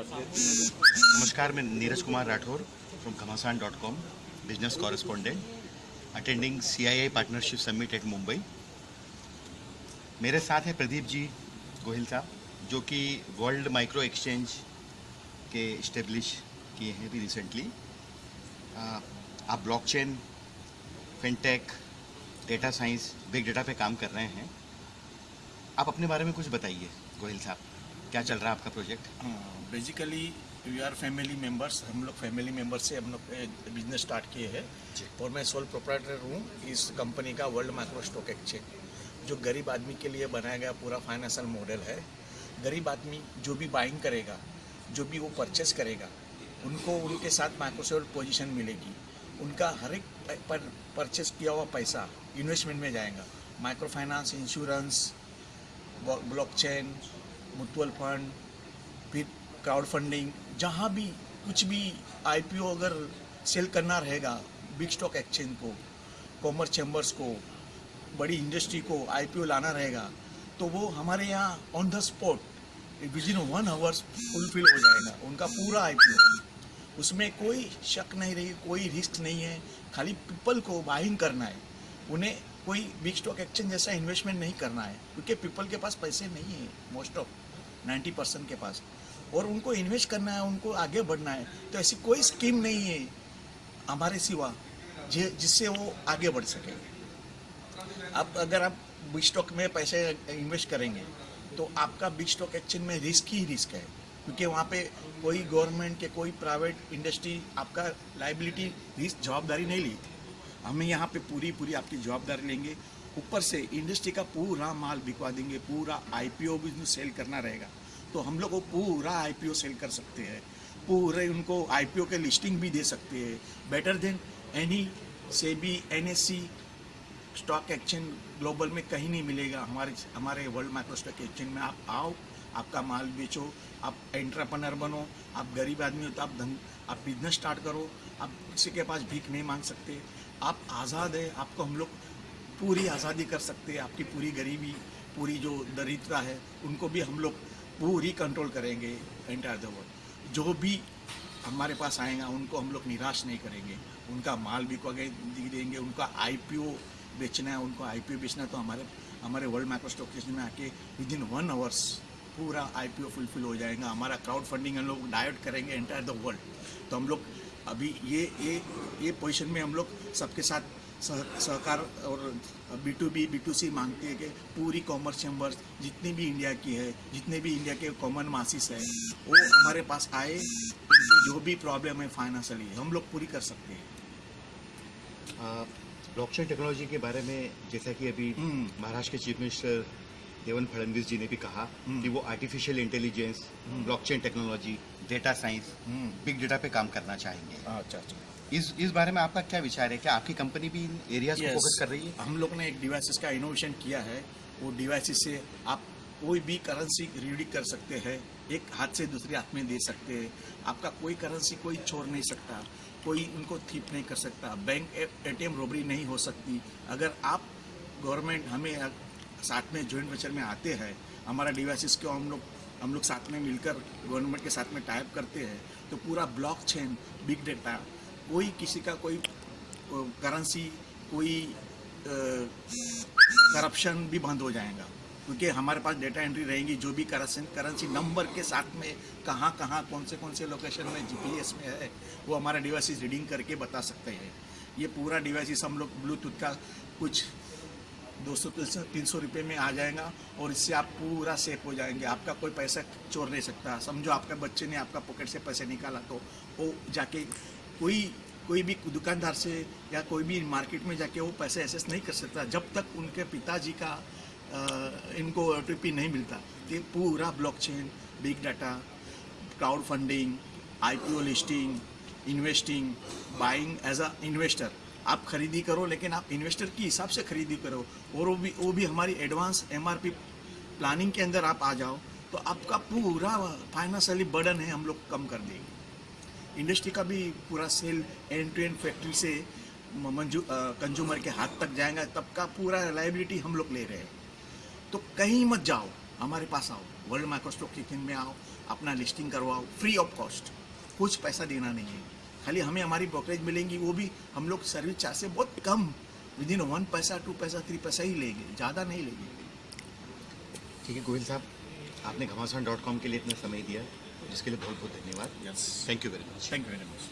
नमस्कार, मैं Neeraj Kumar Rathore from Ghamasan dot com business correspondent attending C I I partnership summit at Mumbai मेरे साथ हैं प्रदीप जी गोहिल साहब, जो कि वर्ल्ड माइक्रो एक्सचेंज के इस्टेब्लिश किए हैं अभी रिसेंटली आप blockchain fintech data science big data पे काम कर रहे हैं. आप अपने बारे में कुछ बताइए गोहिल साहब। क्या चल रहा है आपका project basically we are family members हम लोग फैमिली मेंबर्स से हम लोग बिज़नेस स्टार्ट किए हैं। और मैं सोल प्रोप्राइटर हूँ इस कंपनी का वर्ल्ड माइक्रो स्टॉक एक्सचेंज जो गरीब आदमी के लिए बनाया गया पूरा फाइनेंशियल मॉडल है गरीब आदमी जो भी बाइंग करेगा जो भी वो परचेस करेगा उनको उनके साथ माइक्रोसॉफ्ट पोजीशन मिलेगी। उनका हर एक पर परचेस किया हुआ पैसा इन्वेस्टमेंट में जाएगा। Micro finance insurance blockchain mutual fund फिर क्राउड फंडिंग जहाँ भी कुछ भी आईपीओ अगर सेल करना रहेगा बिग स्टॉक एक्सचेंज को कॉमर्स चैम्बर्स को, बड़ी इंडस्ट्री को आईपीओ लाना रहेगा तो वो हमारे यहाँ on the spot within one hours fulfil हो जाएगा, उनका पूरा आईपीओ उसमें कोई शक नहीं रही, कोई रिस्क नहीं है, खाली पीपल को बाइंग करना है। उन्हें कोई बिग स्टॉक एक्सचेंज जैसा इन्वेस्टमेंट नहीं करना है, क्योंकि पीपल के पास पैसे नहीं है मोस्ट ऑफ़ 90 परसेंट के पास। और उनको इन्वेस्ट करना है, उनको आगे बढ़ना है तो ऐसी कोई स्कीम नहीं है हमारे सिवा जिससे वो आगे बढ़ सके। अब अगर आप बिग स्टॉक में पैसे इन्वेस्ट करेंगे तो आपका बिग स्टॉक एक्सचेंज में रिस्क ही रिस्क है, क्योंकि वहाँ पे कोई गवर्नमेंट के कोई प्राइवेट इंडस्ट्री आपका लाइबिलिटी रिस्क जवाबदारी नहीं ली। हमें यहाँ पे पूरी पूरी आपकी जवाबदारी लेंगे। ऊपर से इंडस्ट्री का पूरा माल बिकवा देंगे, पूरा आईपीओ भी सेल करना रहेगा। तो हम लोग वो पूरा आईपीओ सेल कर सकते हैं, पूरे उनको आईपीओ के लिस्टिंग भी दे सकते हैं। बेटर देन एनी से भी एन स्टॉक एक्सचेंज ग्लोबल में कहीं नहीं मिलेगा। हमारे हमारे वर्ल्ड माइक्रो स्टॉक एक्सचेंज में आप आओ, आपका माल बेचो, आप एंट्रप्रनर बनो, आप गरीब आदमी हो तो आप धन, आप बिज़नेस स्टार्ट करो, आप किसी के पास भीख नहीं मांग सकते। आप आज़ाद है, आपको हम लोग पूरी आज़ादी कर सकते हैं, आपकी पूरी गरीबी, पूरी जो दरिद्रता है, उनको भी हम लोग पूरी कंट्रोल करेंगे एंटायर द वर्ल्ड जो भी हमारे पास आएगा, उनको हम लोग निराश नहीं करेंगे. उनका माल भी को देंगे, उनका आईपीओ बेचना है, उनको आईपीओ बेचना तो हमारे हमारे वर्ल्ड माइक्रो स्टॉक एक्सचेंज में आके विद इन वन आवर्स पूरा आईपीओ फुलफिल हो जाएगा. हमारा क्राउड फंडिंग हम लोग डायट करेंगे एंटायर द वर्ल्ड तो हम लोग अभी ये ये ये पोजीशन में हम लोग सबके साथ सह- सहकार और B to B B to C मांगते हैं कि पूरी कॉमर्स चैम्बर्स जितनी भी इंडिया की है जितने भी इंडिया के कॉमन मासिस हैं वो हमारे पास आए उनकी जो भी प्रॉब्लम है फाइनेंशियली हम लोग पूरी कर सकते हैं ब्लॉकचेन टेक्नोलॉजी के बारे में जैसा कि अभी हम्म। महाराष्ट्र के चीफ मिनिस्टर देवेंद्र फडणवीस जी ने भी कहा हम्म। कि वो artificial intelligence blockchain technology data science. Big data पे काम करना चाहेंगे। अच्छा अच्छा। इस इस बारे में आपका क्या विचार है? क्या आपकी कंपनी भी इन एरियाज़ को Yes. फोकस कर रही है? हम लोग ने एक डिवाइसेस का इनोवेशन किया है। वो डिवाइसेस से आप कोई भी करेंसी रीडिंग कर सकते हैं। एक हाथ से दूसरे हाथ में दे सकते हैं। आपका कोई करेंसी कोई छोड़ नहीं सकता। कोई उनको थीप नहीं कर सकता। बैंक एटीएम रोबरी नहीं हो सकती। अगर आप गवर्नमेंट हमें साथ में जॉइंट वेंचर में आते हैं। हमारा डिवाइसेस को हम लोग हम लोग साथ में मिलकर गवर्नमेंट के साथ में टाइप करते हैं। तो पूरा ब्लॉक चेन बिग डेटा कोई किसी का कोई करेंसी कोई करप्शन भी बंद हो जाएगा। क्योंकि हमारे पास डेटा एंट्री रहेगी, जो भी करेंसी करेंसी नंबर के साथ में कहाँ कहाँ, कौन से कौन से लोकेशन में जीपीएस में है, वो हमारा डिवाइस रीडिंग करके बता सकते हैं। ये पूरा डिवाइस हम लोग ब्लूटूथ का कुछ दो सौ, तीन सौ रुपये में आ जाएगा और इससे आप पूरा सेफ़ हो जाएँगे। आपका कोई पैसा चोर नहीं सकता। समझो आपका बच्चे ने आपका पॉकेट से पैसे निकाला तो वो जाके कोई कोई भी दुकानदार से या कोई भी मार्केट में जाके वो पैसे एसेस नहीं कर सकता, जब तक उनके पिताजी का इनको ओ नहीं मिलता। ये पूरा blockchain big data crowd funding IPO listing investing buying as a investor आप खरीदी करो, लेकिन आप इन्वेस्टर के हिसाब से खरीदी करो और वो भी वो भी हमारी एडवांस एमआरपी प्लानिंग के अंदर आप आ जाओ तो आपका पूरा फाइनेंशियली बर्डन है, हम लोग कम कर देंगे। इंडस्ट्री का भी पूरा sale end to end factory से मंजू कंज्यूमर के हाथ तक जाएगा, तब का पूरा लाइबिलिटी हम लोग ले रहे हैं। तो कहीं मत जाओ, हमारे पास आओ वर्ल्ड माइक्रो स्टॉक एक्सचेंज में आओ, अपना लिस्टिंग करवाओ फ्री ऑफ़ कॉस्ट कुछ पैसा देना नहीं है। खाली हमें हमारी ब्रोकरेज मिलेंगी वो भी हम लोग सर्विस चार्ज से बहुत कम विद इन वन पैसा टू पैसा थ्री पैसा ही लेंगे ज़्यादा नहीं लेंगे। ठीक है गोविंद साहब आपने घमासान डॉट कॉम के लिए इतना समय दिया जिसके लिए बहुत बहुत धन्यवाद। Yes thank you very much thank you very much